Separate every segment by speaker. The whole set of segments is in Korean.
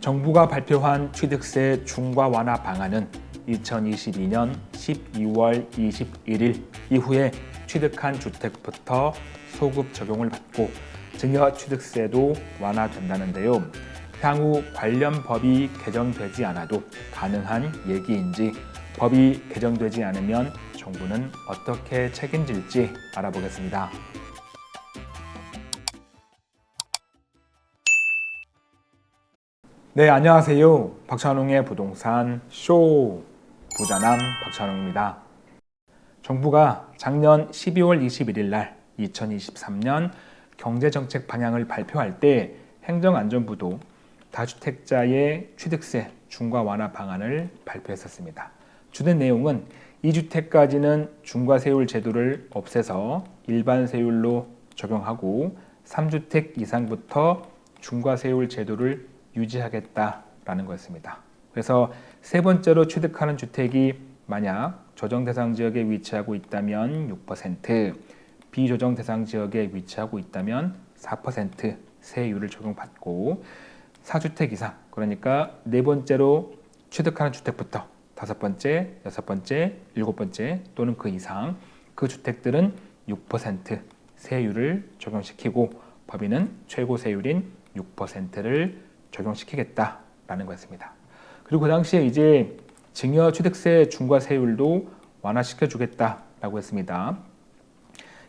Speaker 1: 정부가 발표한 취득세 중과 완화 방안은 2022년 12월 21일 이후에 취득한 주택부터 소급 적용을 받고 증여 취득세도 완화된다는데요. 향후 관련 법이 개정되지 않아도 가능한 얘기인지 법이 개정되지 않으면 정부는 어떻게 책임질지 알아보겠습니다. 네, 안녕하세요. 박찬웅의 부동산 쇼 부자남 박찬웅입니다. 정부가 작년 12월 21일 날 2023년 경제정책 방향을 발표할 때 행정안전부도 다주택자의 취득세 중과 완화 방안을 발표했었습니다. 주된 내용은 2주택까지는 중과세율 제도를 없애서 일반 세율로 적용하고 3주택 이상부터 중과세율 제도를 유지하겠다라는 거였습니다. 그래서 세 번째로 취득하는 주택이 만약 조정 대상 지역에 위치하고 있다면 6%, 비조정 대상 지역에 위치하고 있다면 4% 세율을 적용받고 4주택 이상, 그러니까 네 번째로 취득하는 주택부터 다섯 번째, 여섯 번째, 일곱 번째 또는 그 이상 그 주택들은 6% 세율을 적용시키고 법인은 최고 세율인 6%를 적용시키겠다라는 거였습니다. 그리고 그 당시에 이제 증여 취득세 중과세율도 완화시켜 주겠다라고 했습니다.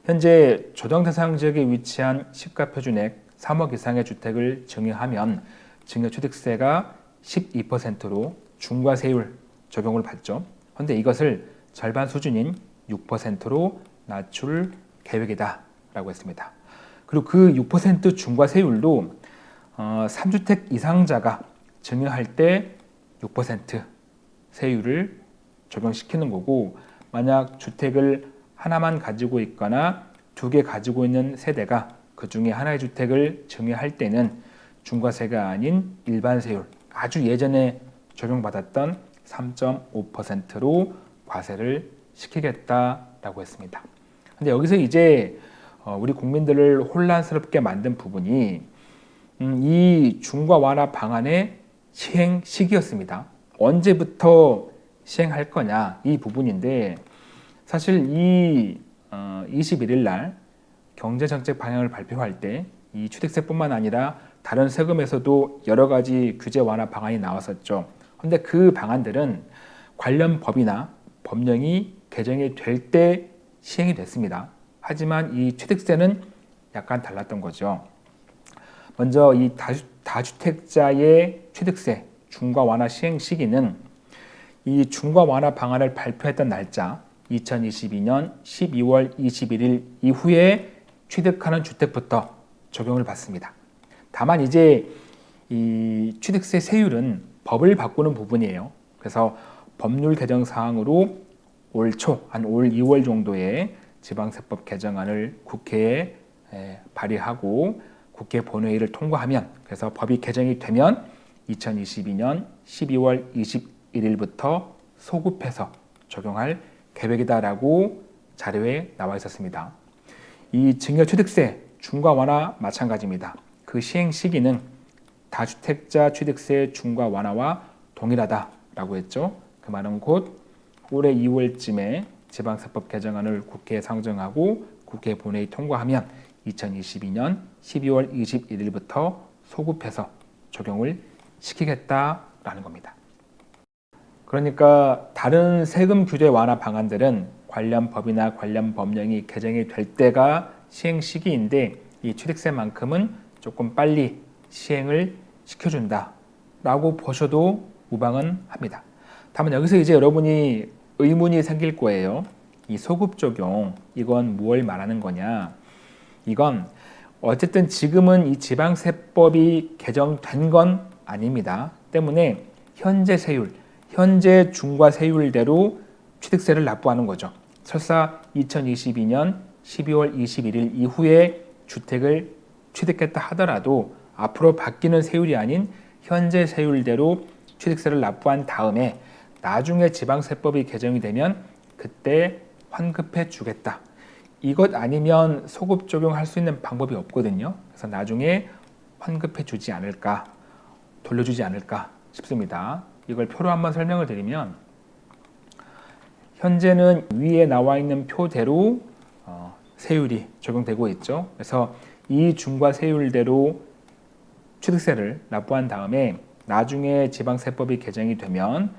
Speaker 1: 현재 조정 대상 지역에 위치한 시가 표준액 3억 이상의 주택을 증여하면 증여 취득세가 12%로 중과세율 적용을 받죠. 그런데 이것을 절반 수준인 6%로 낮출 계획이다 라고 했습니다. 그리고 그 6% 중과세율도 어, 3주택 이상자가 증여할 때 6% 세율을 적용시키는 거고 만약 주택을 하나만 가지고 있거나 두 개 가지고 있는 세대가 그 중에 하나의 주택을 증여할 때는 중과세가 아닌 일반 세율 아주 예전에 적용받았던 3.5%로 과세를 시키겠다라고 했습니다. 근데 여기서 이제 어, 우리 국민들을 혼란스럽게 만든 부분이 음, 이 중과 완화 방안의 시행 시기였습니다. 언제부터 시행할 거냐 이 부분인데 사실 이 21일 어, 날 경제정책 방향을 발표할 때 이 취득세뿐만 아니라 다른 세금에서도 여러 가지 규제 완화 방안이 나왔었죠. 그런데 그 방안들은 관련 법이나 법령이 개정이 될 때 시행이 됐습니다. 하지만 이 취득세는 약간 달랐던 거죠. 먼저 이 다주, 다주택자의 취득세 중과 완화 시행 시기는 이 중과 완화 방안을 발표했던 날짜 2022년 12월 21일 이후에 취득하는 주택부터 적용을 받습니다. 다만 이제 이 취득세 세율은 법을 바꾸는 부분이에요. 그래서 법률 개정 사항으로 올 초, 한 올 2월 정도에 지방세법 개정안을 국회에 발의하고 국회 본회의를 통과하면 그래서 법이 개정이 되면 2022년 12월 21일부터 소급해서 적용할 계획이다라고 자료에 나와 있었습니다. 이 증여취득세 중과 완화 마찬가지입니다. 그 시행 시기는 다주택자 취득세 중과 완화와 동일하다라고 했죠. 그 말은 곧 올해 2월쯤에 지방세법 개정안을 국회에 상정하고 국회 본회의 통과하면 2022년 12월 21일부터 소급해서 적용을 시키겠다라는 겁니다. 그러니까 다른 세금 규제 완화 방안들은 관련 법이나 관련 법령이 개정이 될 때가 시행 시기인데 이 취득세만큼은 조금 빨리 시행을 시켜준다 라고 보셔도 무방은 합니다. 다만 여기서 이제 여러분이 의문이 생길 거예요. 이 소급 적용 이건 무엇 말하는 거냐 이건 어쨌든 지금은 이 지방세법이 개정된 건 아닙니다. 때문에 현재 세율, 현재 중과세율대로 취득세를 납부하는 거죠. 설사 2022년 12월 21일 이후에 주택을 취득했다 하더라도 앞으로 바뀌는 세율이 아닌 현재 세율대로 취득세를 납부한 다음에 나중에 지방세법이 개정이 되면 그때 환급해 주겠다. 이것 아니면 소급 적용할 수 있는 방법이 없거든요. 그래서 나중에 환급해 주지 않을까. 돌려주지 않을까 싶습니다. 이걸 표로 한번 설명을 드리면 현재는 위에 나와 있는 표대로 어, 세율이 적용되고 있죠. 그래서 이 중과 세율대로 취득세를 납부한 다음에 나중에 지방세법이 개정이 되면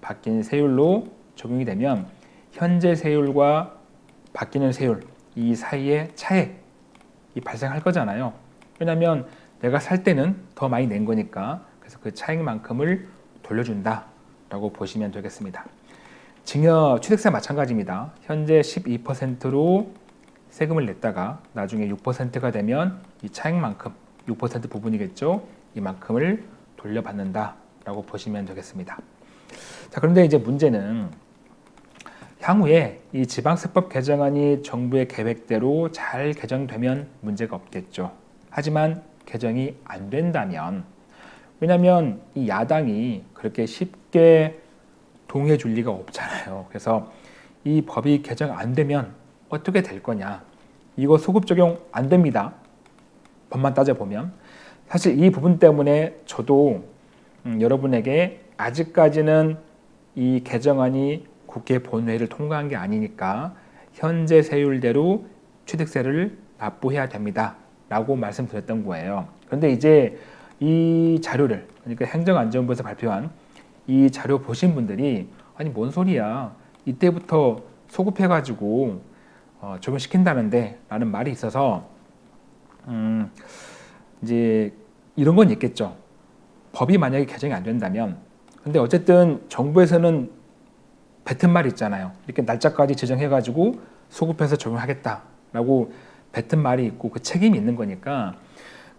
Speaker 1: 바뀐 세율로 적용이 되면 현재 세율과 바뀌는 세율 이 사이에 차액이 발생할 거잖아요. 왜냐하면 내가 살 때는 더 많이 낸 거니까 그래서 그 차액만큼을 돌려준다 라고 보시면 되겠습니다. 증여 취득세 마찬가지입니다. 현재 12%로 세금을 냈다가 나중에 6%가 되면 이 차액만큼 6% 부분이겠죠. 이만큼을 돌려받는다 라고 보시면 되겠습니다. 자, 그런데 이제 문제는 향후에 이 지방세법 개정안이 정부의 계획대로 잘 개정되면 문제가 없겠죠. 하지만 개정이 안 된다면 왜냐하면 이 야당이 그렇게 쉽게 동의해 줄 리가 없잖아요. 그래서 이 법이 개정 안 되면 어떻게 될 거냐. 이거 소급 적용 안 됩니다. 법만 따져보면. 사실 이 부분 때문에 저도 음, 여러분에게 아직까지는 이 개정안이 국회 본회의를 통과한 게 아니니까 현재 세율대로 취득세를 납부해야 됩니다. 라고 말씀드렸던 거예요. 그런데 이제 이 자료를 그러니까 행정안전부에서 발표한 이 자료 보신 분들이 아니 뭔 소리야 이때부터 소급해가지고 어, 적용시킨다는데 라는 말이 있어서 음, 이제 이런 건 있겠죠. 법이 만약에 개정이 안 된다면 근데 어쨌든 정부에서는 뱉은 말 있잖아요. 이렇게 날짜까지 지정해가지고 소급해서 적용하겠다라고 뱉은 말이 있고 그 책임이 있는 거니까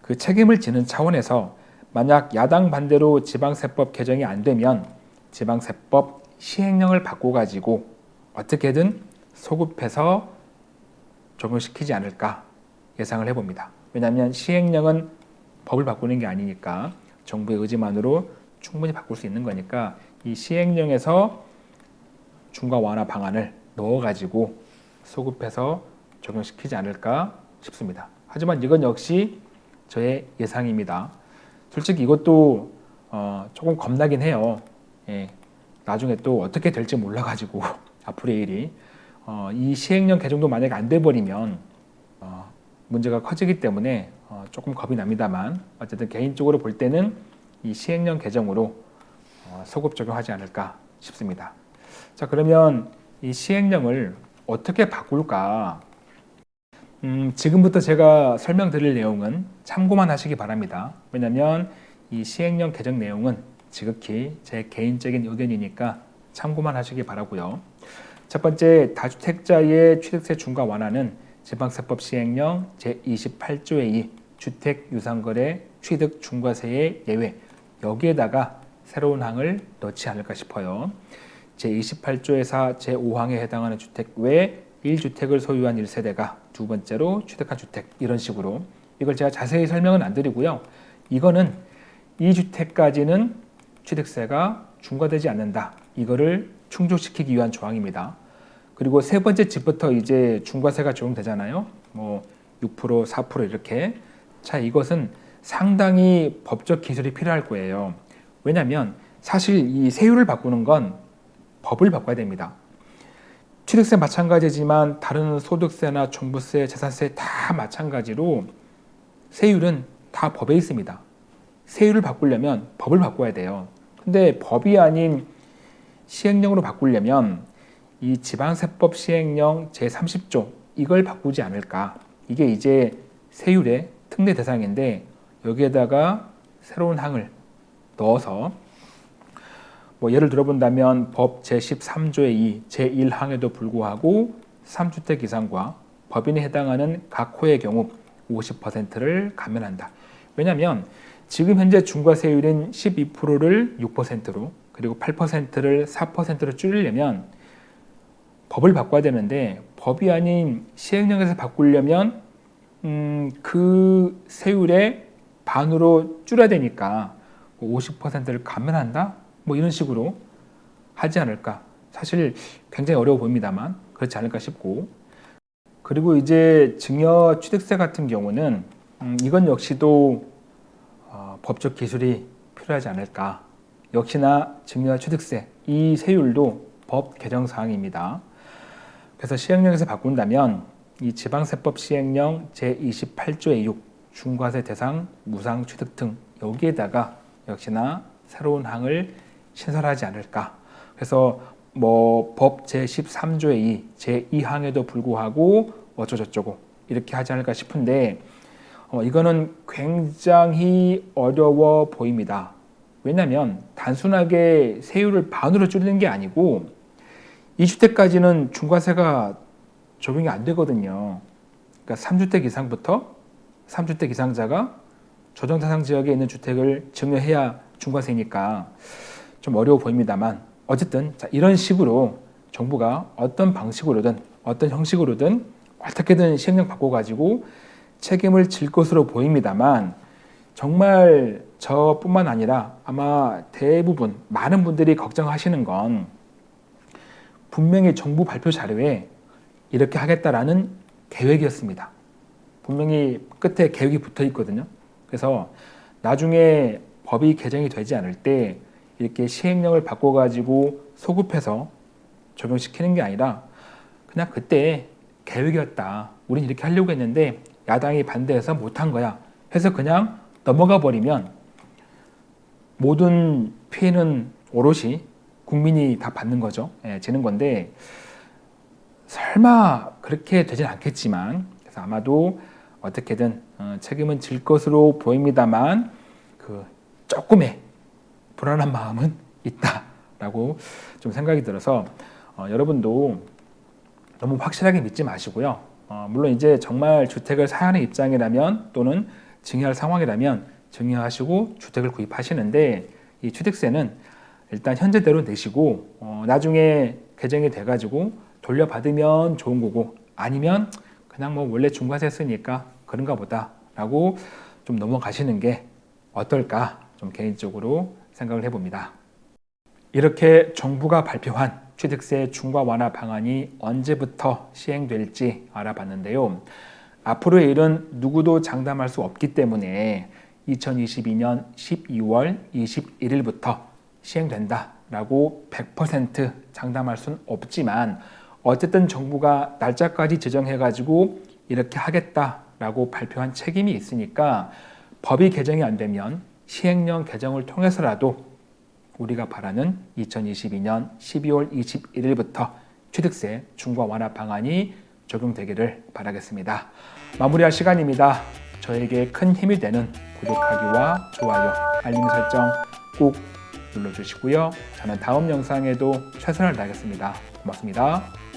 Speaker 1: 그 책임을 지는 차원에서 만약 야당 반대로 지방세법 개정이 안 되면 지방세법 시행령을 바꿔가지고 어떻게든 소급해서 적용시키지 않을까 예상을 해봅니다. 왜냐하면 시행령은 법을 바꾸는 게 아니니까 정부의 의지만으로 충분히 바꿀 수 있는 거니까 이 시행령에서 중과 완화 방안을 넣어가지고 소급해서 적용시키지 않을까 싶습니다. 하지만 이건 역시 저의 예상입니다. 솔직히 이것도 어, 조금 겁나긴 해요. 예, 나중에 또 어떻게 될지 몰라가지고 앞으로의 일이 어, 이 시행령 개정도 만약에 안 돼버리면 어, 문제가 커지기 때문에 어, 조금 겁이 납니다만 어쨌든 개인적으로 볼 때는 이 시행령 개정으로 어, 소급 적용하지 않을까 싶습니다. 자 그러면 이 시행령을 어떻게 바꿀까? 음, 지금부터 제가 설명드릴 내용은 참고만 하시기 바랍니다. 왜냐하면 이 시행령 개정 내용은 지극히 제 개인적인 의견이니까 참고만 하시기 바라고요. 첫 번째 다주택자의 취득세 중과 완화는 지방세법 시행령 제28조의 2 주택 유상거래 취득 중과세의 예외 여기에다가 새로운 항을 넣지 않을까 싶어요. 제28조의 4 제5항에 해당하는 주택 외 1주택을 소유한 1세대가 두 번째로 취득한 주택 이런 식으로 이걸 제가 자세히 설명은 안 드리고요. 이거는 2주택까지는 취득세가 중과되지 않는다. 이거를 충족시키기 위한 조항입니다. 그리고 세 번째 집부터 이제 중과세가 적용되잖아요. 뭐 6%, 4% 이렇게. 자, 이것은 상당히 법적 기술이 필요할 거예요. 왜냐하면 사실 이 세율을 바꾸는 건 법을 바꿔야 됩니다. 취득세 마찬가지지만 다른 소득세나 종부세, 재산세 다 마찬가지로 세율은 다 법에 있습니다. 세율을 바꾸려면 법을 바꿔야 돼요. 근데 법이 아닌 시행령으로 바꾸려면 이 지방세법 시행령 제30조 이걸 바꾸지 않을까. 이게 이제 세율의 특례 대상인데 여기에다가 새로운 항을 넣어서 뭐 예를 들어본다면 법 제13조의 2, 제1항에도 불구하고 3주택 이상과 법인에 해당하는 각 호의 경우 50%를 감면한다. 왜냐하면 지금 현재 중과세율인 12%를 6%로 그리고 8%를 4%로 줄이려면 법을 바꿔야 되는데 법이 아닌 시행령에서 바꾸려면 음, 그 세율의 반으로 줄여야 되니까 50%를 감면한다? 뭐 이런 식으로 하지 않을까 사실 굉장히 어려워 보입니다만 그렇지 않을까 싶고 그리고 이제 증여 취득세 같은 경우는 음, 이건 역시도 어, 법적 기술이 필요하지 않을까. 역시나 증여와 취득세 이 세율도 법 개정 사항입니다. 그래서 시행령에서 바꾼다면 이 지방세법 시행령 제28조의 6 중과세 대상 무상 취득 등 여기에다가 역시나 새로운 항을 신설하지 않을까. 그래서 뭐 법 제13조의 2 제2항에도 불구하고 어쩌저쩌고 이렇게 하지 않을까 싶은데 어, 이거는 굉장히 어려워 보입니다. 왜냐하면 단순하게 세율을 반으로 줄이는 게 아니고 2주택까지는 중과세가 적용이 안 되거든요. 그러니까 3주택 이상부터 3주택 이상자가 조정 대상 지역에 있는 주택을 증여해야 중과세니까 좀 어려워 보입니다만 어쨌든 자, 이런 식으로 정부가 어떤 방식으로든 어떤 형식으로든 어떻게든 시행령 바꿔가지고 책임을 질 것으로 보입니다만 정말 저뿐만 아니라 아마 대부분 많은 분들이 걱정하시는 건 분명히 정부 발표 자료에 이렇게 하겠다라는 계획이었습니다. 분명히 끝에 계획이 붙어 있거든요. 그래서 나중에 법이 개정이 되지 않을 때 이렇게 시행령을 바꿔가지고 소급해서 적용시키는 게 아니라 그냥 그때 계획이었다. 우린 이렇게 하려고 했는데 야당이 반대해서 못한 거야. 해서 그냥 넘어가 버리면 모든 피해는 오롯이 국민이 다 받는 거죠. 예, 지는 건데 설마 그렇게 되진 않겠지만 그래서 아마도 어떻게든 어, 책임은 질 것으로 보입니다만 그 조금의 불안한 마음은 있다라고 좀 생각이 들어서 어, 여러분도 너무 확실하게 믿지 마시고요. 어, 물론 이제 정말 주택을 사야 하는 입장이라면 또는 증여할 상황이라면 증여하시고 주택을 구입하시는데 이 취득세는 일단 현재대로 내시고 어, 나중에 개정이 돼가지고 돌려받으면 좋은 거고 아니면 그냥 뭐 원래 중과세 쓰니까 그런가 보다 라고 좀 넘어가시는 게 어떨까 좀 개인적으로 생각을 해봅니다. 이렇게 정부가 발표한 취득세 중과 완화 방안이 언제부터 시행될지 알아봤는데요. 앞으로의 일은 누구도 장담할 수 없기 때문에 2022년 12월 21일부터 시행된다라고 100% 장담할 수는 없지만 어쨌든 정부가 날짜까지 지정해가지고 이렇게 하겠다라고 발표한 책임이 있으니까 법이 개정이 안 되면 시행령 개정을 통해서라도 우리가 바라는 2022년 12월 21일부터 취득세 중과 완화 방안이 적용되기를 바라겠습니다. 마무리할 시간입니다. 저에게 큰 힘이 되는 구독하기와 좋아요, 알림 설정 꼭 눌러주시고요. 저는 다음 영상에도 최선을 다하겠습니다. 고맙습니다.